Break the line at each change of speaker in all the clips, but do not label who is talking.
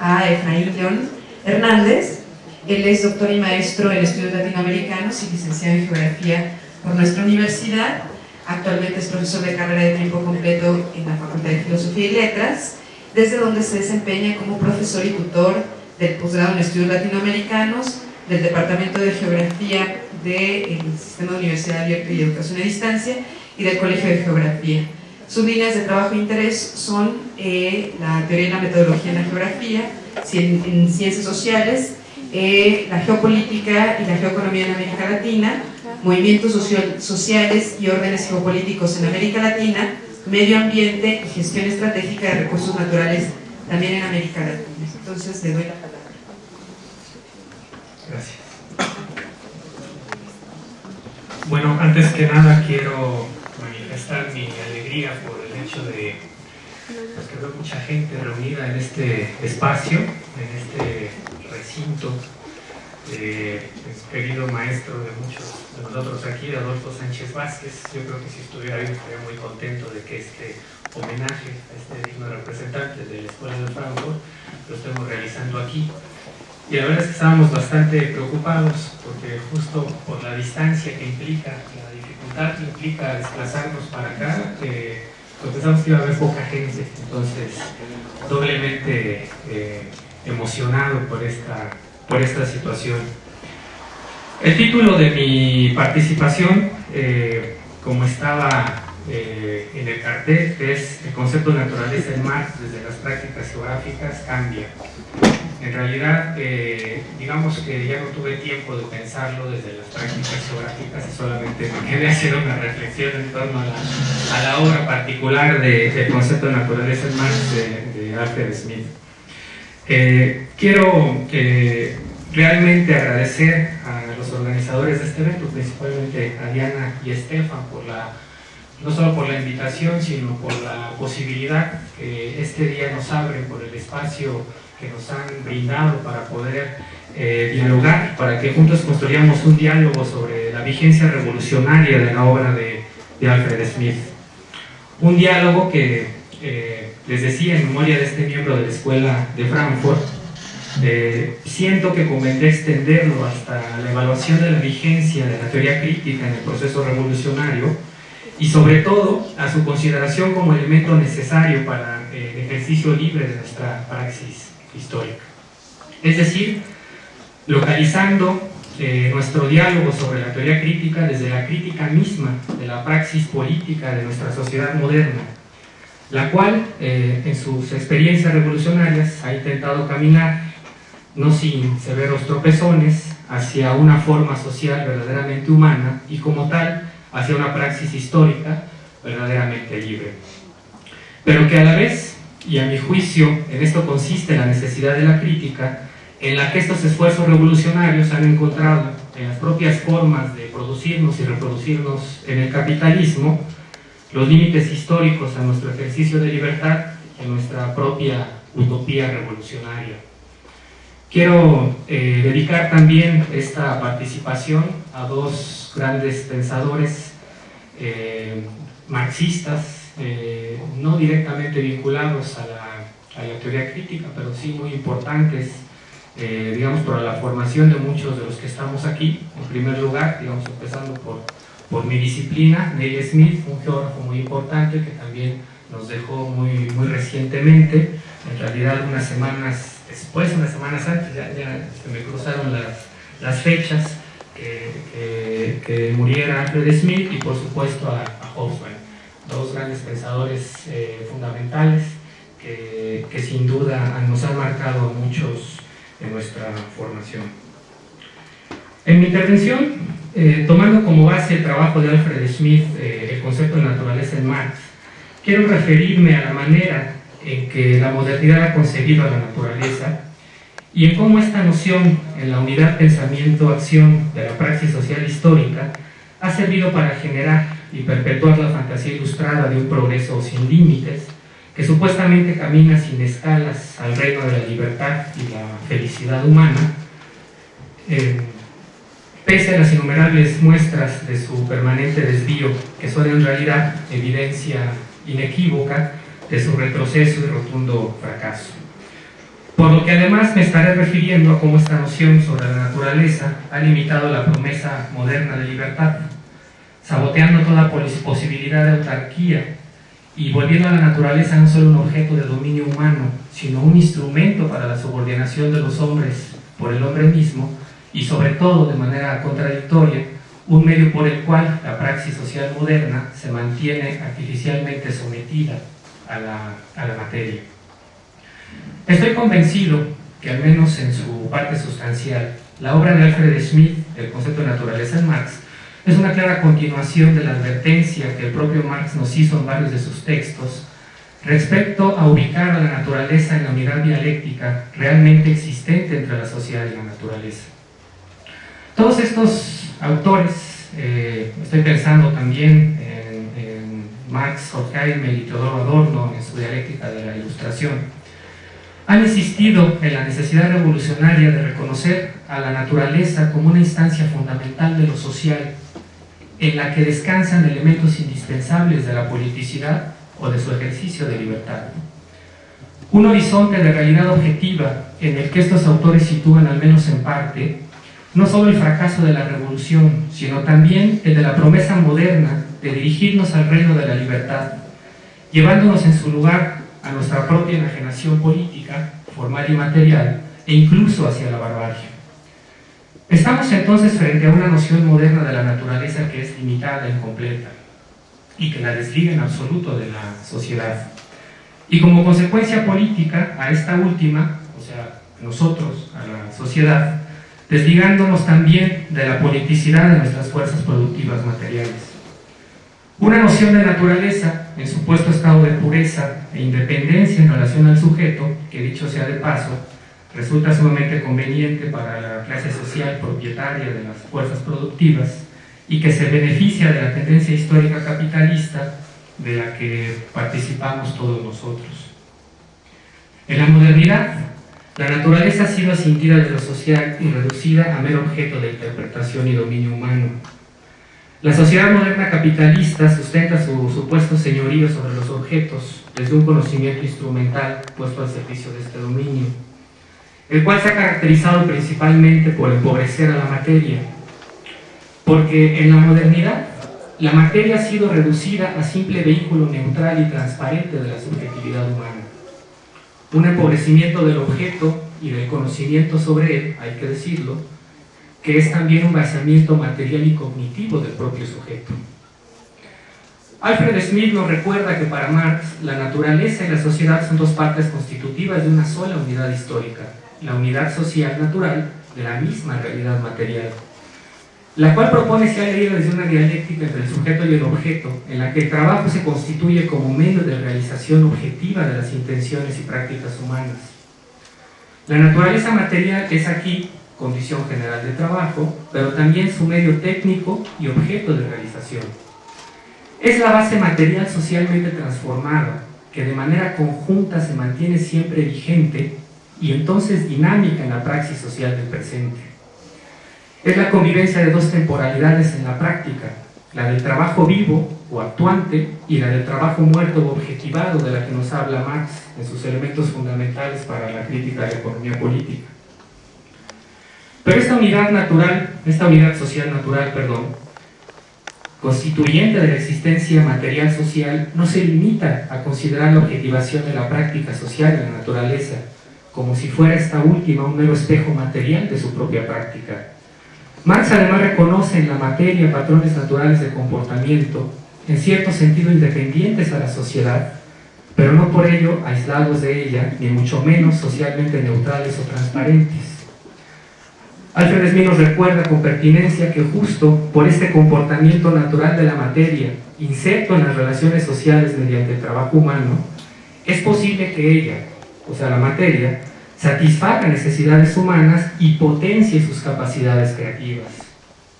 a Efraín León Hernández. Él es doctor y maestro en estudios latinoamericanos y licenciado en geografía por nuestra universidad. Actualmente es profesor de carrera de tiempo completo en la Facultad de Filosofía y Letras, desde donde se desempeña como profesor y tutor del posgrado en estudios latinoamericanos, del Departamento de Geografía del Sistema de Universidad Abierta y Educación a Distancia y del Colegio de Geografía. Sus líneas de trabajo e interés son eh, la teoría y la metodología en la geografía, en ciencias sociales, eh, la geopolítica y la geoeconomía en América Latina, movimientos sociales y órdenes geopolíticos en América Latina, medio ambiente y gestión estratégica de recursos naturales también en América Latina. Entonces, le doy la palabra.
Gracias. Bueno, antes que nada quiero manifestar mi alegría por el hecho de pues, que veo mucha gente reunida en este espacio, en este recinto, eh, querido maestro de muchos de nosotros aquí, Adolfo Sánchez Vázquez. Yo creo que si estuviera ahí estaría muy contento de que este homenaje a este digno representante de la Escuela de Frankfurt lo estemos realizando aquí. Y la verdad es que estábamos bastante preocupados porque justo por la distancia que implica, la que implica desplazarnos para acá, eh, pues pensamos que iba a haber poca gente, entonces doblemente eh, emocionado por esta, por esta situación. El título de mi participación, eh, como estaba en el cartel, es El concepto de naturaleza en mar desde las prácticas geográficas cambia. En realidad, eh, digamos que ya no tuve tiempo de pensarlo desde las prácticas geográficas y solamente me quedé haciendo una reflexión en torno a la, obra particular del concepto de naturaleza en Marx de, Alfred Smith. Eh, quiero eh, realmente agradecer a los organizadores de este evento, principalmente a Diana y Estefan, por la, no solo por la invitación, sino por la posibilidad que este día nos abre, por el espacio que nos han brindado para poder eh, dialogar, para que juntos construyamos un diálogo sobre la vigencia revolucionaria de la obra de, Alfred Smith. Un diálogo que, eh, les decía en memoria de este miembro de la Escuela de Frankfurt, eh, siento que convendría extenderlo hasta la evaluación de la vigencia de la teoría crítica en el proceso revolucionario y sobre todo a su consideración como elemento necesario para el ejercicio libre de nuestra praxis histórica. Es decir, localizando eh, nuestro diálogo sobre la teoría crítica desde la crítica misma de la praxis política de nuestra sociedad moderna, la cual eh, en sus experiencias revolucionarias ha intentado caminar, no sin severos tropezones, hacia una forma social verdaderamente humana y como tal hacia una praxis histórica verdaderamente libre. Pero que a la vez y a mi juicio en esto consiste la necesidad de la crítica, en la que estos esfuerzos revolucionarios han encontrado en las propias formas de producirnos y reproducirnos en el capitalismo los límites históricos a nuestro ejercicio de libertad en nuestra propia utopía revolucionaria. Quiero eh, dedicar también esta participación a dos grandes pensadores eh, marxistas eh, no directamente vinculados a la, teoría crítica, pero sí muy importantes, eh, digamos, para la formación de muchos de los que estamos aquí. En primer lugar, digamos, empezando por, por mi disciplina, Neil Smith, un geógrafo muy importante que también nos dejó muy, muy recientemente, en realidad unas semanas después, unas semanas antes, ya, se me cruzaron las, las fechas que, que, muriera Alfred Smith y por supuesto a, a dos grandes pensadores eh, fundamentales que, que, sin duda nos han marcado muchos en nuestra formación. En mi intervención, eh, tomando como base el trabajo de Alfred Smith, eh, el concepto de naturaleza en Marx, quiero referirme a la manera en que la modernidad ha concebido a la naturaleza y en cómo esta noción en la unidad pensamiento-acción de la praxis social histórica ha servido para generar y perpetuar la fantasía ilustrada de un progreso sin límites, que supuestamente camina sin escalas al reino de la libertad y la felicidad humana, eh, pese a las innumerables muestras de su permanente desvío, que son en realidad evidencia inequívoca de su retroceso y rotundo fracaso. Por lo que además me estaré refiriendo a cómo esta noción sobre la naturaleza ha limitado la promesa moderna de libertad, saboteando toda posibilidad de autarquía y volviendo a la naturaleza no solo un objeto de dominio humano, sino un instrumento para la subordinación de los hombres por el hombre mismo y sobre todo de manera contradictoria, un medio por el cual la praxis social moderna se mantiene artificialmente sometida a la, a la materia. Estoy convencido que al menos en su parte sustancial, la obra de Alfred Smith, El concepto de naturaleza en Marx, es una clara continuación de la advertencia que el propio Marx nos hizo en varios de sus textos respecto a ubicar a la naturaleza en la unidad dialéctica realmente existente entre la sociedad y la naturaleza. Todos estos autores, eh, estoy pensando también en, en Marx, Horkheimer y Teodoro Adorno en su dialéctica de la ilustración, han insistido en la necesidad revolucionaria de reconocer a la naturaleza como una instancia fundamental de lo social en la que descansan elementos indispensables de la politicidad o de su ejercicio de libertad. Un horizonte de realidad objetiva en el que estos autores sitúan, al menos en parte, no solo el fracaso de la revolución, sino también el de la promesa moderna de dirigirnos al reino de la libertad, llevándonos en su lugar a nuestra propia enajenación política, formal y material, e incluso hacia la barbarie. Estamos entonces frente a una noción moderna de la naturaleza que es limitada incompleta y que la desliga en absoluto de la sociedad. Y como consecuencia política a esta última, o sea, nosotros, a la sociedad, desligándonos también de la politicidad de nuestras fuerzas productivas materiales. Una noción de naturaleza en supuesto estado de pureza e independencia en relación al sujeto, que dicho sea de paso, resulta sumamente conveniente para la clase social propietaria de las fuerzas productivas y que se beneficia de la tendencia histórica capitalista de la que participamos todos nosotros. En la modernidad, la naturaleza ha sido asintida de lo social y reducida a mero objeto de interpretación y dominio humano. La sociedad moderna capitalista sustenta su supuesto señorío sobre los objetos desde un conocimiento instrumental puesto al servicio de este dominio el cual se ha caracterizado principalmente por empobrecer a la materia, porque en la modernidad la materia ha sido reducida a simple vehículo neutral y transparente de la subjetividad humana. Un empobrecimiento del objeto y del conocimiento sobre él, hay que decirlo, que es también un vaciamiento material y cognitivo del propio sujeto. Alfred Smith nos recuerda que para Marx la naturaleza y la sociedad son dos partes constitutivas de una sola unidad histórica, la unidad social natural de la misma realidad material, la cual propone ser leído desde una dialéctica entre el sujeto y el objeto, en la que el trabajo se constituye como medio de realización objetiva de las intenciones y prácticas humanas. La naturaleza material es aquí condición general de trabajo, pero también su medio técnico y objeto de realización. Es la base material socialmente transformada, que de manera conjunta se mantiene siempre vigente y entonces dinámica en la praxis social del presente. Es la convivencia de dos temporalidades en la práctica, la del trabajo vivo o actuante y la del trabajo muerto o objetivado de la que nos habla Marx en sus elementos fundamentales para la crítica de la economía política. Pero esta unidad natural, esta unidad social natural, perdón, constituyente de la existencia material social, no se limita a considerar la objetivación de la práctica social de la naturaleza, como si fuera esta última un mero espejo material de su propia práctica. Marx además reconoce en la materia patrones naturales de comportamiento, en cierto sentido independientes a la sociedad, pero no por ello aislados de ella, ni mucho menos socialmente neutrales o transparentes. Alfred Smith nos recuerda con pertinencia que justo por este comportamiento natural de la materia, inserto en las relaciones sociales mediante el trabajo humano, es posible que ella, o sea la materia, satisfaga necesidades humanas y potencie sus capacidades creativas,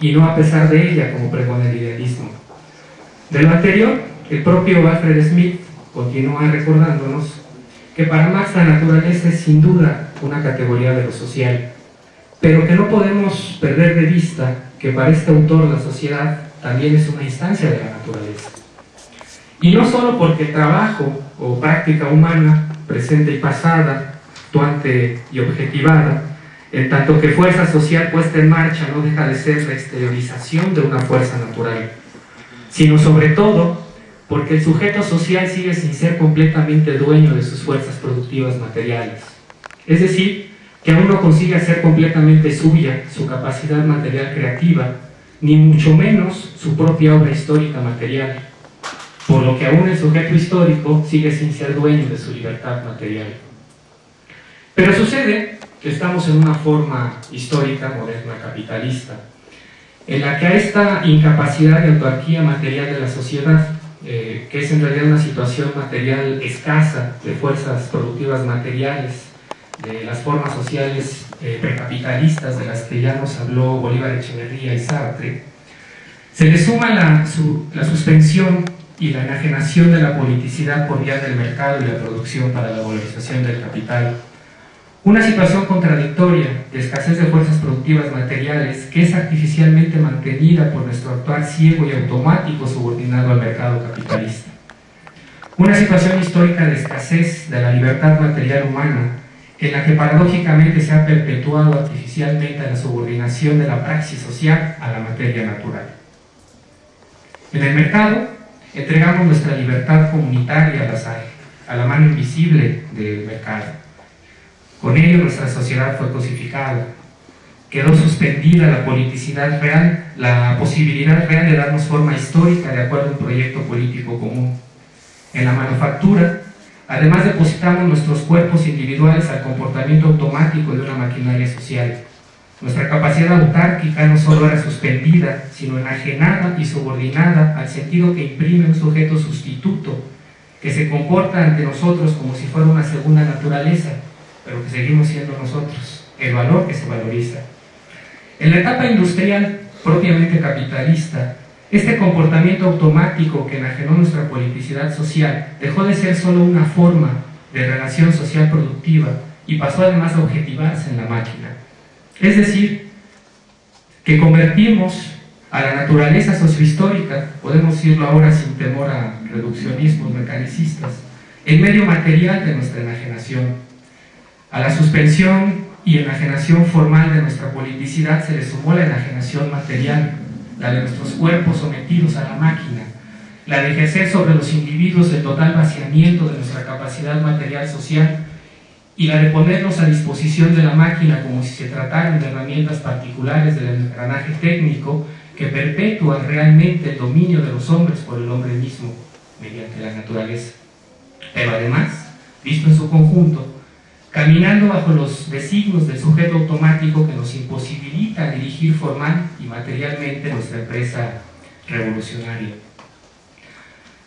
y no a pesar de ella, como pregona el idealismo. De lo anterior, el propio Alfred Smith continúa recordándonos que para Marx la naturaleza es sin duda una categoría de lo social, pero que no podemos perder de vista que para este autor la sociedad también es una instancia de la naturaleza. Y no solo porque trabajo o práctica humana, presente y pasada, fluctuante y objetivada, en tanto que fuerza social puesta en marcha no deja de ser la exteriorización de una fuerza natural, sino sobre todo porque el sujeto social sigue sin ser completamente dueño de sus fuerzas productivas materiales. Es decir, que aún no consigue hacer completamente suya su capacidad material creativa, ni mucho menos su propia obra histórica material, por lo que aún el sujeto histórico sigue sin ser dueño de su libertad material. Pero sucede que estamos en una forma histórica moderna capitalista, en la que a esta incapacidad de autarquía material de la sociedad, eh, que es en realidad una situación material escasa de fuerzas productivas materiales, de las formas sociales eh, precapitalistas de las que ya nos habló Bolívar Echeverría y Sartre, se le suma la, la suspensión y la enajenación de la politicidad por vía del mercado y la producción para la valorización del capital, una situación contradictoria de escasez de fuerzas productivas materiales que es artificialmente mantenida por nuestro actuar ciego y automático subordinado al mercado capitalista. Una situación histórica de escasez de la libertad material humana en la que paradójicamente se ha perpetuado artificialmente la subordinación de la praxis social a la materia natural. En el mercado entregamos nuestra libertad comunitaria al azar, a la mano invisible del mercado con ello nuestra sociedad fue cosificada. Quedó suspendida la politicidad real, la posibilidad real de darnos forma histórica de acuerdo a un proyecto político común. En la manufactura, además depositamos nuestros cuerpos individuales al comportamiento automático de una maquinaria social. Nuestra capacidad autárquica no solo era suspendida, sino enajenada y subordinada al sentido que imprime un sujeto sustituto, que se comporta ante nosotros como si fuera una segunda naturaleza, pero que seguimos siendo nosotros, el valor que se valoriza. En la etapa industrial propiamente capitalista, este comportamiento automático que enajenó nuestra politicidad social dejó de ser solo una forma de relación social productiva y pasó además a objetivarse en la máquina. Es decir, que convertimos a la naturaleza sociohistórica, podemos decirlo ahora sin temor a reduccionismos mecanicistas, en medio material de nuestra enajenación a la suspensión y enajenación formal de nuestra politicidad se le sumó la enajenación material, la de nuestros cuerpos sometidos a la máquina, la de ejercer sobre los individuos el total vaciamiento de nuestra capacidad material social y la de ponernos a disposición de la máquina como si se trataran de herramientas particulares del engranaje técnico que perpetúan realmente el dominio de los hombres por el hombre mismo mediante la naturaleza. Pero además, visto en su conjunto, caminando bajo los designios del sujeto automático que nos imposibilita dirigir formal y materialmente nuestra empresa revolucionaria.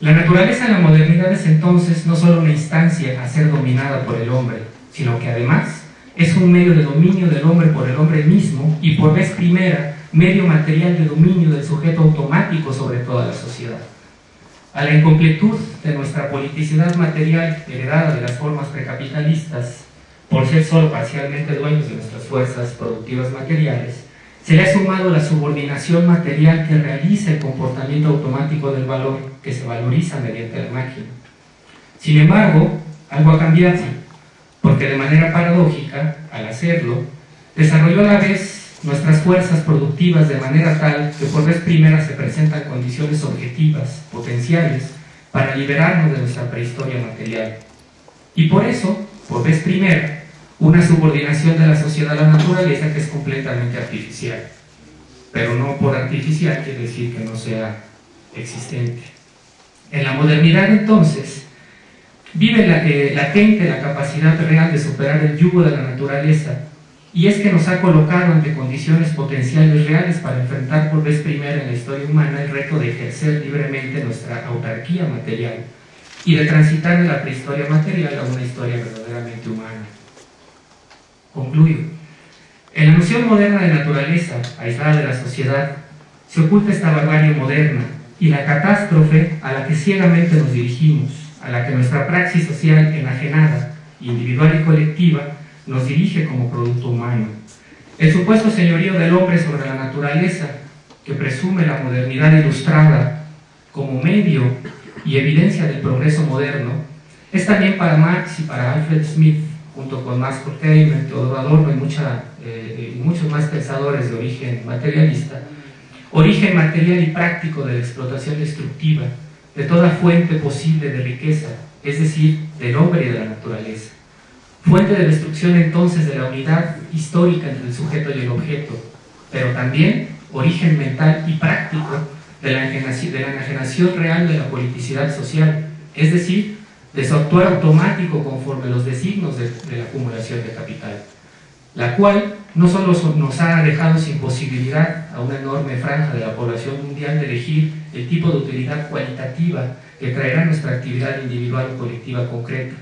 La naturaleza en la modernidad es entonces no solo una instancia a ser dominada por el hombre, sino que además es un medio de dominio del hombre por el hombre mismo y por vez primera medio material de dominio del sujeto automático sobre toda la sociedad. A la incompletud de nuestra politicidad material heredada de las formas precapitalistas por ser solo parcialmente dueños de nuestras fuerzas productivas materiales, se le ha sumado la subordinación material que realiza el comportamiento automático del valor que se valoriza mediante la máquina. Sin embargo, algo ha cambiado, porque de manera paradójica, al hacerlo, desarrolló a la vez nuestras fuerzas productivas de manera tal que por vez primera se presentan condiciones objetivas, potenciales, para liberarnos de nuestra prehistoria material. Y por eso, por vez primera, una subordinación de la sociedad a la naturaleza que es completamente artificial. Pero no por artificial quiere decir que no sea existente. En la modernidad entonces vive la, eh, latente la capacidad real de superar el yugo de la naturaleza y es que nos ha colocado ante condiciones potenciales reales para enfrentar por vez primera en la historia humana el reto de ejercer libremente nuestra autarquía material y de transitar de la prehistoria material a una historia verdaderamente humana. Concluyo. En la noción moderna de naturaleza, aislada de la sociedad, se oculta esta barbarie moderna y la catástrofe a la que ciegamente nos dirigimos, a la que nuestra praxis social enajenada, individual y colectiva, nos dirige como producto humano. El supuesto señorío del hombre sobre la naturaleza, que presume la modernidad ilustrada como medio y evidencia del progreso moderno, es también para Marx y para Alfred Smith junto con Max Horkheimer, Teodoro Adorno y, mucha, eh, y muchos más pensadores de origen materialista, origen material y práctico de la explotación destructiva de toda fuente posible de riqueza, es decir, del hombre y de la naturaleza. Fuente de destrucción entonces de la unidad histórica entre el sujeto y el objeto, pero también origen mental y práctico de la enajenación, real de la politicidad social, es decir, de su actuar automático conforme los designos de, de la acumulación de capital, la cual no solo nos ha dejado sin posibilidad a una enorme franja de la población mundial de elegir el tipo de utilidad cualitativa que traerá nuestra actividad individual o colectiva concreta,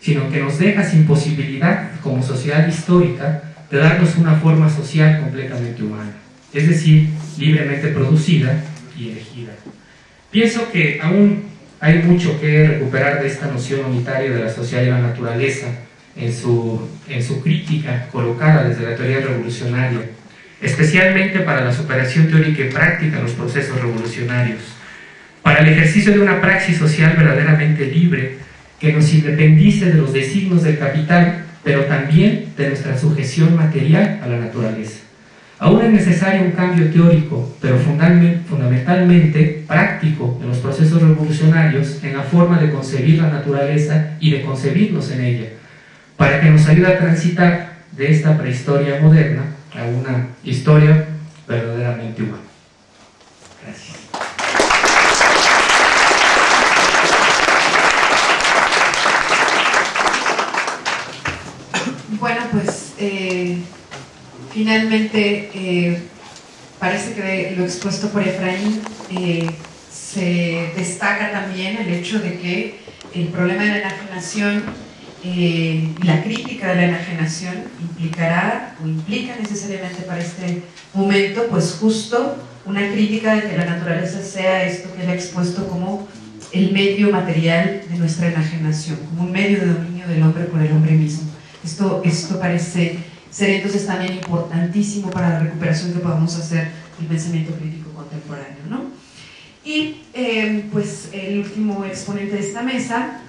sino que nos deja sin posibilidad como sociedad histórica de darnos una forma social completamente humana, es decir, libremente producida y. Pienso que aún hay mucho que recuperar de esta noción unitaria de la sociedad y la naturaleza, en su, en su crítica colocada desde la teoría revolucionaria, especialmente para la superación teórica y práctica de los procesos revolucionarios, para el ejercicio de una praxis social verdaderamente libre que nos independice de los designos del capital, pero también de nuestra sujeción material a la naturaleza. Aún es necesario un cambio teórico, pero fundamentalmente práctico en los procesos revolucionarios en la forma de concebir la naturaleza y de concebirnos en ella, para que nos ayude a transitar de esta prehistoria moderna a una historia verdaderamente humana. Gracias.
Bueno, pues eh, finalmente eh, parece que lo expuesto por Efraín eh, se destaca también el hecho de que el problema de la enajenación eh, la crítica de la enajenación implicará o implica necesariamente para este momento pues justo una crítica de que la naturaleza sea esto que él ha expuesto como el medio material de nuestra enajenación, como un medio de dominio del hombre por el hombre mismo. Esto, esto parece ser entonces también importantísimo para la recuperación que podamos hacer del pensamiento crítico contemporáneo. ¿no? Y eh, pues el último exponente de esta mesa